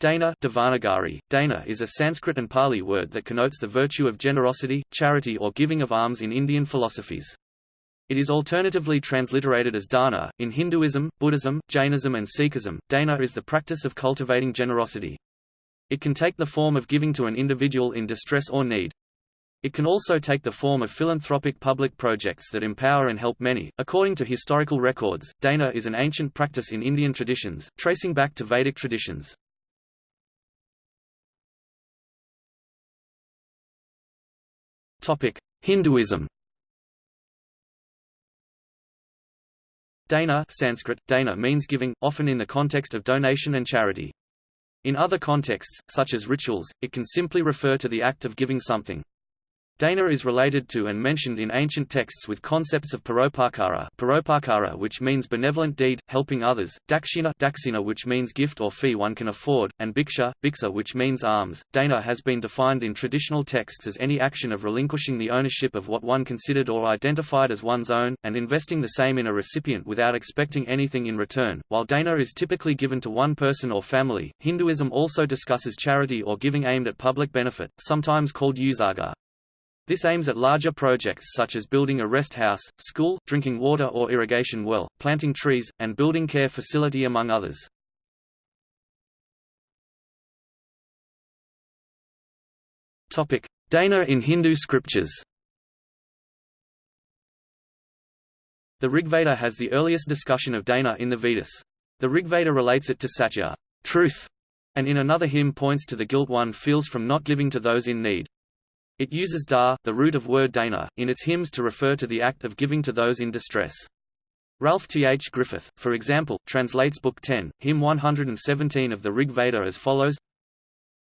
Dana Devanagari. Dana is a Sanskrit and Pali word that connotes the virtue of generosity, charity or giving of alms in Indian philosophies. It is alternatively transliterated as dana. In Hinduism, Buddhism, Jainism and Sikhism, dana is the practice of cultivating generosity. It can take the form of giving to an individual in distress or need. It can also take the form of philanthropic public projects that empower and help many. According to historical records, dana is an ancient practice in Indian traditions, tracing back to Vedic traditions. Hinduism. Dana Sanskrit, dana means giving, often in the context of donation and charity. In other contexts, such as rituals, it can simply refer to the act of giving something. Dana is related to and mentioned in ancient texts with concepts of paropakara, paropakara which means benevolent deed, helping others, dakshina, daksina which means gift or fee one can afford, and bhiksha, bhiksa which means alms. Dana has been defined in traditional texts as any action of relinquishing the ownership of what one considered or identified as one's own, and investing the same in a recipient without expecting anything in return. While dana is typically given to one person or family, Hinduism also discusses charity or giving aimed at public benefit, sometimes called usaga. This aims at larger projects such as building a rest house, school, drinking water or irrigation well, planting trees, and building care facility among others. Dana in Hindu scriptures The Rigveda has the earliest discussion of Dana in the Vedas. The Rigveda relates it to satya truth", and in another hymn points to the guilt one feels from not giving to those in need. It uses da, the root of word dana, in its hymns to refer to the act of giving to those in distress. Ralph T. H. Griffith, for example, translates Book 10, hymn 117 of the Rig Veda as follows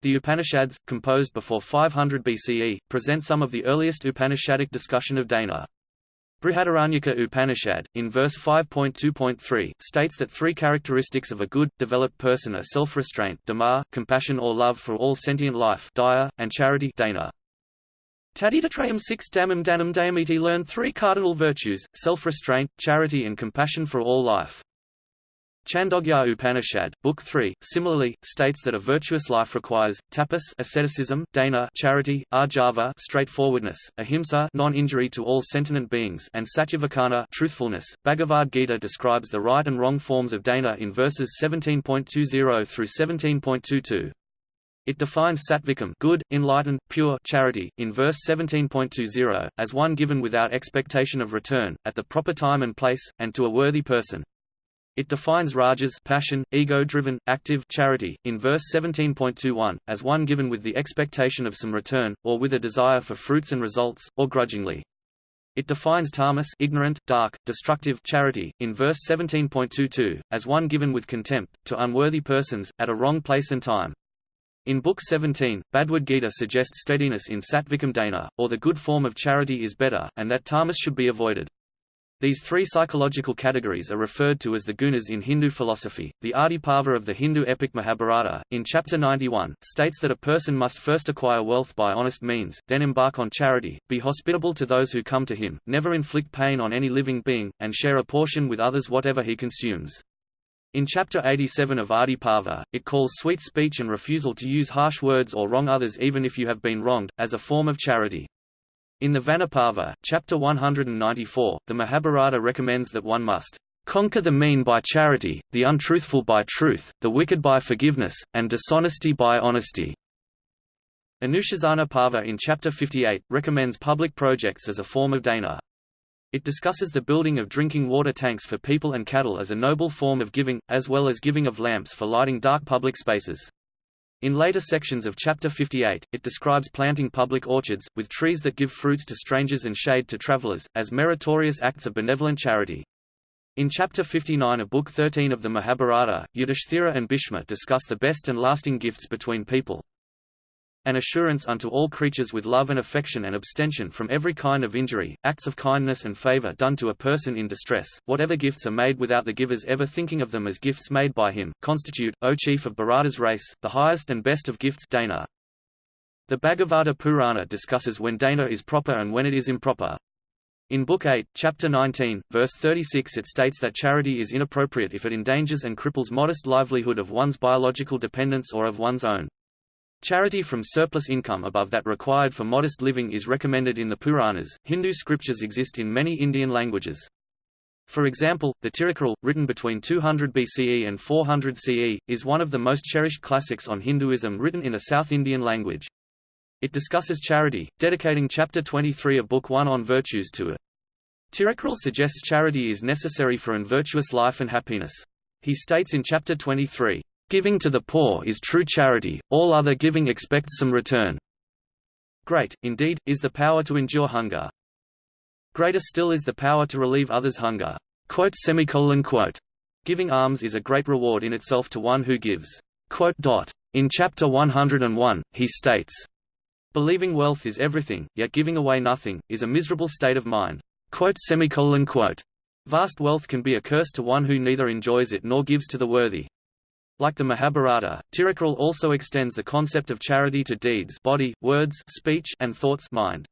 The Upanishads, composed before 500 BCE, present some of the earliest Upanishadic discussion of dana. Brihadaranyaka Upanishad, in verse 5.2.3, states that three characteristics of a good, developed person are self-restraint compassion or love for all sentient life and charity dana. Tadidatrayam six damam danam dayamiti learn three cardinal virtues, self-restraint, charity and compassion for all life. Chandogya Upanishad, Book 3, similarly, states that a virtuous life requires tapas asceticism, dana charity, arjava straightforwardness, ahimsa non-injury to all sentient beings, and satyavakana truthfulness. Bhagavad Gita describes the right and wrong forms of dana in verses 17.20 through 17.22. It defines satvikam good, enlightened, pure charity, in verse 17.20, as one given without expectation of return, at the proper time and place, and to a worthy person. It defines rajas passion, ego-driven, active charity, in verse 17.21, as one given with the expectation of some return, or with a desire for fruits and results, or grudgingly. It defines tamas ignorant, dark, destructive charity, in verse 17.22, as one given with contempt, to unworthy persons, at a wrong place and time. In Book 17, Bhagavad Gita suggests steadiness in Satvikam Dana, or the good form of charity is better, and that tamas should be avoided. These three psychological categories are referred to as the gunas in Hindu philosophy. The Adi Parva of the Hindu epic Mahabharata, in chapter 91, states that a person must first acquire wealth by honest means, then embark on charity, be hospitable to those who come to him, never inflict pain on any living being, and share a portion with others whatever he consumes. In Chapter 87 of Adi Parva, it calls sweet speech and refusal to use harsh words or wrong others even if you have been wronged, as a form of charity. In the Vanaparva, Chapter 194, the Mahabharata recommends that one must conquer the mean by charity, the untruthful by truth, the wicked by forgiveness, and dishonesty by honesty. Anushasana Parva in Chapter 58, recommends public projects as a form of dana. It discusses the building of drinking water tanks for people and cattle as a noble form of giving, as well as giving of lamps for lighting dark public spaces. In later sections of Chapter 58, it describes planting public orchards, with trees that give fruits to strangers and shade to travelers, as meritorious acts of benevolent charity. In Chapter 59 of Book 13 of the Mahabharata, Yudhishthira and Bhishma discuss the best and lasting gifts between people, an assurance unto all creatures with love and affection and abstention from every kind of injury, acts of kindness and favor done to a person in distress, whatever gifts are made without the givers ever thinking of them as gifts made by him, constitute, O chief of Bharata's race, the highest and best of gifts Dana. The Bhagavata Purana discusses when Dana is proper and when it is improper. In Book 8, Chapter 19, verse 36 it states that charity is inappropriate if it endangers and cripples modest livelihood of one's biological dependents or of one's own. Charity from surplus income above that required for modest living is recommended in the Puranas. Hindu scriptures exist in many Indian languages. For example, the Tirukkural, written between 200 BCE and 400 CE, is one of the most cherished classics on Hinduism written in a South Indian language. It discusses charity, dedicating chapter 23 of Book 1 on virtues to it. Tirukkural suggests charity is necessary for an virtuous life and happiness. He states in chapter 23, "...giving to the poor is true charity, all other giving expects some return." Great, indeed, is the power to endure hunger. Greater still is the power to relieve others' hunger. Quote quote. Giving alms is a great reward in itself to one who gives. In chapter 101, he states, Believing wealth is everything, yet giving away nothing, is a miserable state of mind. Vast wealth can be a curse to one who neither enjoys it nor gives to the worthy. Like the Mahabharata, Tirukkural also extends the concept of charity to deeds body, words speech, and thoughts mind.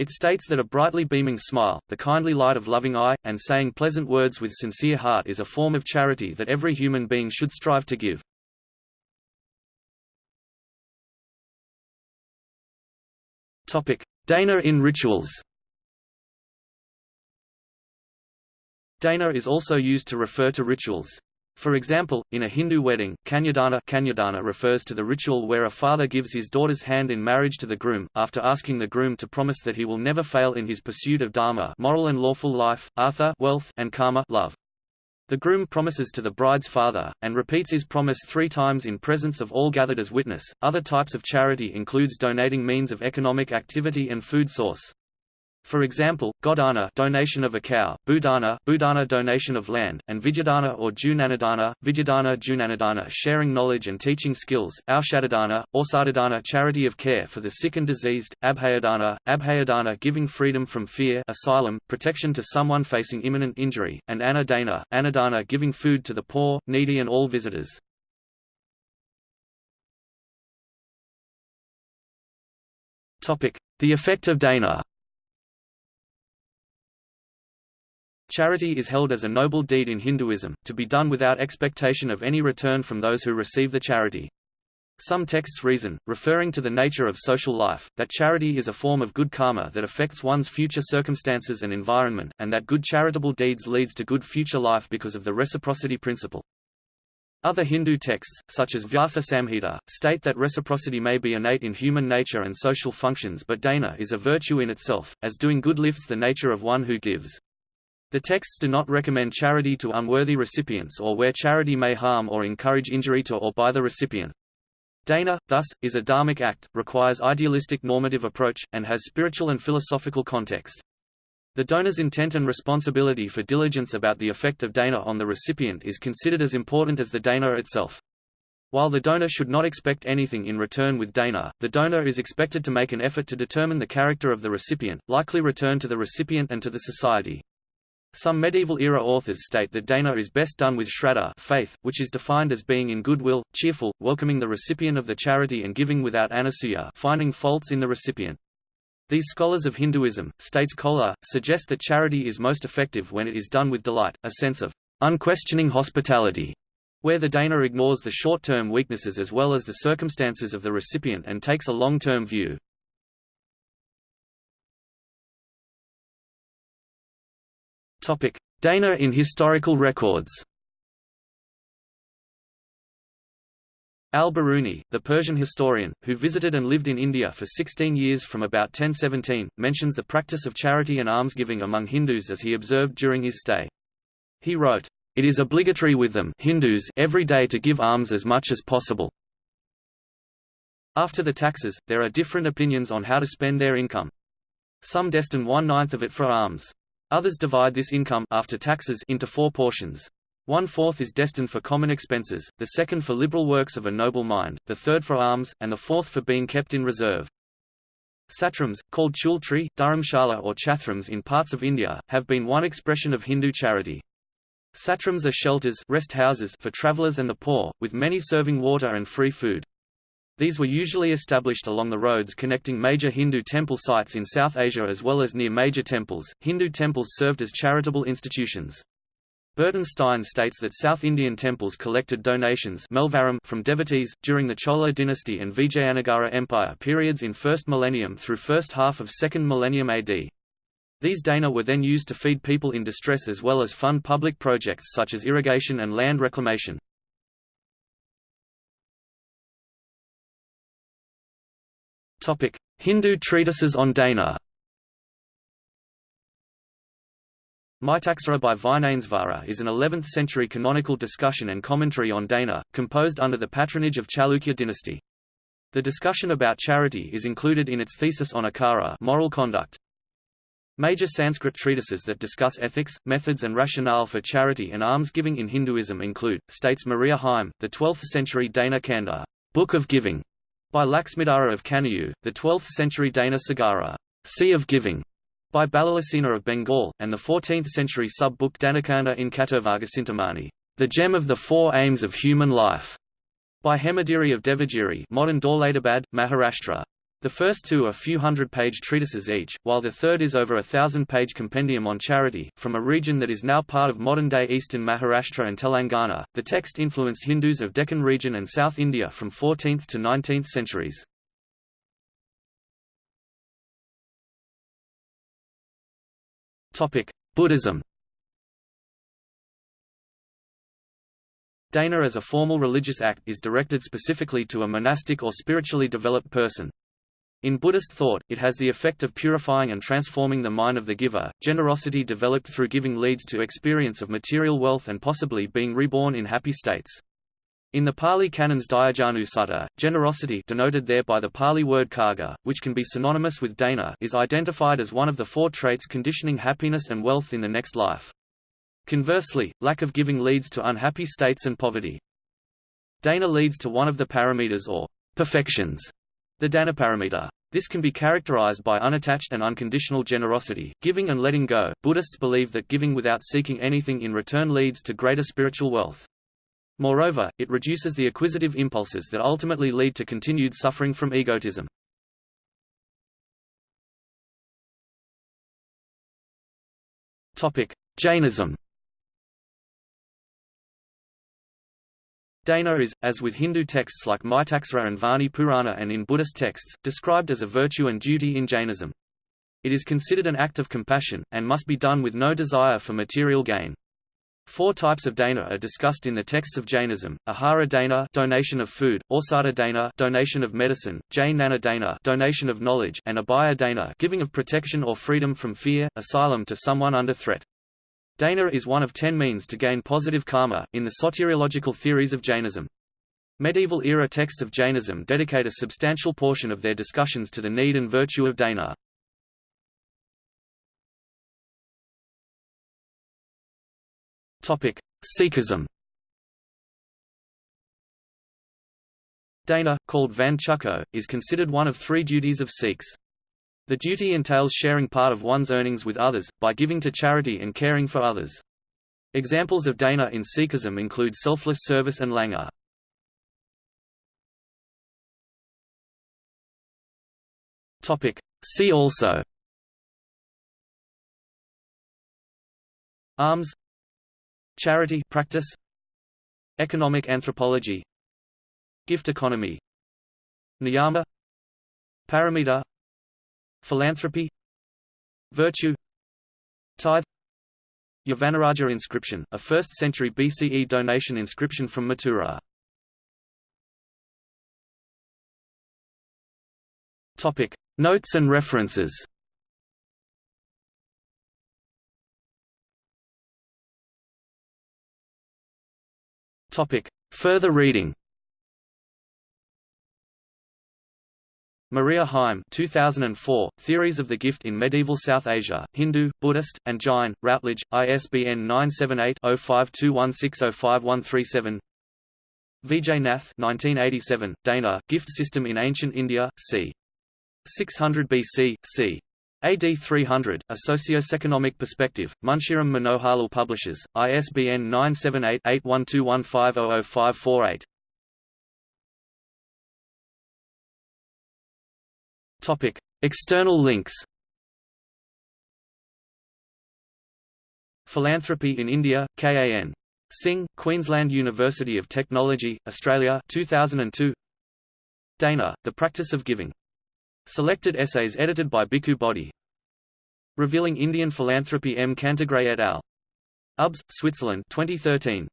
It states that a brightly beaming smile, the kindly light of loving eye, and saying pleasant words with sincere heart is a form of charity that every human being should strive to give. Dana in rituals Dana is also used to refer to rituals. For example, in a Hindu wedding, Kanyadana, Kanyadana refers to the ritual where a father gives his daughter's hand in marriage to the groom, after asking the groom to promise that he will never fail in his pursuit of dharma moral and lawful life, artha wealth, and kama love. The groom promises to the bride's father, and repeats his promise three times in presence of all gathered as witness. Other types of charity includes donating means of economic activity and food source. For example, Godana donation of a cow, Bhudana Bhudana donation of land, and Vidyadana or Junanadana Vidyadana Junanadana sharing knowledge and teaching skills, Aushadadana, Orsadadana charity of care for the sick and diseased, Abhayadana, Abhayadana giving freedom from fear asylum, protection to someone facing imminent injury, and Annadana, Annadana giving food to the poor, needy and all visitors. The effect of dana Charity is held as a noble deed in Hinduism, to be done without expectation of any return from those who receive the charity. Some texts reason, referring to the nature of social life, that charity is a form of good karma that affects one's future circumstances and environment, and that good charitable deeds leads to good future life because of the reciprocity principle. Other Hindu texts, such as Vyasa Samhita, state that reciprocity may be innate in human nature and social functions but dana is a virtue in itself, as doing good lifts the nature of one who gives. The texts do not recommend charity to unworthy recipients or where charity may harm or encourage injury to or by the recipient. Dana, thus, is a dharmic act, requires idealistic normative approach, and has spiritual and philosophical context. The donor's intent and responsibility for diligence about the effect of dana on the recipient is considered as important as the dana itself. While the donor should not expect anything in return with dana, the donor is expected to make an effort to determine the character of the recipient, likely return to the recipient and to the society. Some medieval-era authors state that dana is best done with shraddha faith, which is defined as being in goodwill, cheerful, welcoming the recipient of the charity and giving without anasuya finding faults in the recipient. These scholars of Hinduism, states Kolar, suggest that charity is most effective when it is done with delight, a sense of unquestioning hospitality, where the dana ignores the short-term weaknesses as well as the circumstances of the recipient and takes a long-term view. Dana in historical records Al-Biruni, the Persian historian, who visited and lived in India for 16 years from about 1017, mentions the practice of charity and almsgiving among Hindus as he observed during his stay. He wrote, "...it is obligatory with them Hindus every day to give alms as much as possible. After the taxes, there are different opinions on how to spend their income. Some destine one-ninth of it for alms. Others divide this income after taxes into four portions. One-fourth is destined for common expenses, the second for liberal works of a noble mind, the third for alms, and the fourth for being kept in reserve. Satrams, called choultry, dharamshala or chathrams in parts of India, have been one expression of Hindu charity. Satrams are shelters rest houses for travellers and the poor, with many serving water and free food. These were usually established along the roads connecting major Hindu temple sites in South Asia as well as near major temples. Hindu temples served as charitable institutions. Burton Stein states that South Indian temples collected donations from devotees, during the Chola dynasty and Vijayanagara Empire periods in 1st millennium through first half of 2nd millennium AD. These dana were then used to feed people in distress as well as fund public projects such as irrigation and land reclamation. Hindu treatises on dana Mitaksara by Vijnanesvara is an 11th-century canonical discussion and commentary on Dana, composed under the patronage of Chalukya dynasty. The discussion about charity is included in its thesis on akara moral conduct. Major Sanskrit treatises that discuss ethics, methods and rationale for charity and alms-giving in Hinduism include, states Maria Heim, the 12th-century Dana Kanda, Book of Giving, by Lakshmidhara of Kanauj, the 12th-century Dana Sagara, Sea of Giving, by Ballalasena of Bengal, and the 14th-century sub-book Danakanda in Kattovargacintamani, The Gem of the Four Aims of Human Life, by Hemagiri of Devagiri modern Daulatabad, Maharashtra. The first two are few hundred-page treatises each, while the third is over a thousand-page compendium on charity. From a region that is now part of modern-day eastern Maharashtra and Telangana, the text influenced Hindus of Deccan region and South India from 14th to 19th centuries. Topic: Buddhism Dana as a formal religious act is directed specifically to a monastic or spiritually developed person. In Buddhist thought, it has the effect of purifying and transforming the mind of the giver. Generosity developed through giving leads to experience of material wealth and possibly being reborn in happy states. In the Pali canons Dighajanu Sutta, generosity denoted there by the Pali word karga, which can be synonymous with dana is identified as one of the four traits conditioning happiness and wealth in the next life. Conversely, lack of giving leads to unhappy states and poverty. Dana leads to one of the paramitas or perfections, the Danaparamita. This can be characterized by unattached and unconditional generosity, giving and letting go. Buddhists believe that giving without seeking anything in return leads to greater spiritual wealth. Moreover, it reduces the acquisitive impulses that ultimately lead to continued suffering from egotism. Topic: Jainism Dana is, as with Hindu texts like Mitaksara and Vahni Purana and in Buddhist texts, described as a virtue and duty in Jainism. It is considered an act of compassion, and must be done with no desire for material gain. Four types of dana are discussed in the texts of Jainism: Ahara dana, donation of food; Orsada dana, donation of medicine; Jainana dana, donation of knowledge; and Abhaya dana, giving of protection or freedom from fear, asylum to someone under threat. Dana is one of ten means to gain positive karma, in the soteriological theories of Jainism. Medieval-era texts of Jainism dedicate a substantial portion of their discussions to the need and virtue of dana. Sikhism Dana, called Van is considered one of three duties of Sikhs. The duty entails sharing part of one's earnings with others, by giving to charity and caring for others. Examples of Dana in Sikhism include selfless service and langar. See also. Alms Charity practice. Economic anthropology. Gift economy. Niyama. Paramita Philanthropy Virtue Tithe Yavanaraja inscription, a 1st century BCE donation inscription from Mathura. Topic: Notes and references. Topic: Further reading. Maria Heim 2004, Theories of the Gift in Medieval South Asia, Hindu, Buddhist, and Jain, Routledge, ISBN 978-0521605137 Vijay Nath 1987, Dana, Gift System in Ancient India, c. 600 BC, c. AD 300, A Socio-Economic Perspective, Munshiram Manoharlal Publishers, ISBN 978-8121500548. Topic: External links. Philanthropy in India, KAN. Singh, Queensland University of Technology, Australia 2002. Dana, The Practice of Giving. Selected essays edited by Bhikkhu Bodhi. Revealing Indian Philanthropy M. Cantegreil et al. UBS, Switzerland 2013.